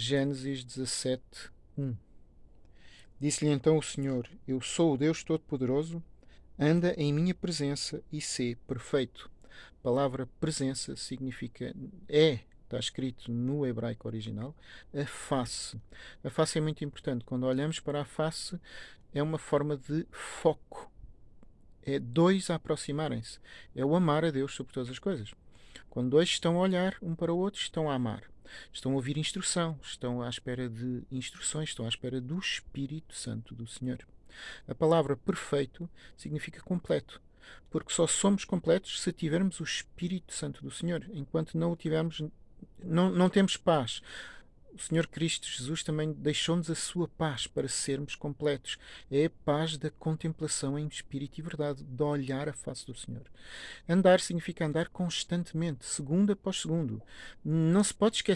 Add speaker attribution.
Speaker 1: Gênesis 17, 1 Disse-lhe então o Senhor: Eu sou o Deus Todo-Poderoso, anda em minha presença e sê perfeito. A palavra presença significa é, está escrito no hebraico original, a face. A face é muito importante. Quando olhamos para a face, é uma forma de foco. É dois a aproximarem-se. É o amar a Deus sobre todas as coisas. Quando dois estão a olhar um para o outro, estão a amar. Estão a ouvir instrução, estão à espera de instruções, estão à espera do Espírito Santo do Senhor. A palavra perfeito significa completo, porque só somos completos se tivermos o Espírito Santo do Senhor. Enquanto não o tivermos, não, não temos paz o Senhor Cristo Jesus também deixou-nos a sua paz para sermos completos. É a paz da contemplação em espírito e verdade, de olhar a face do Senhor. Andar significa andar constantemente, segundo após segundo. Não se pode esquecer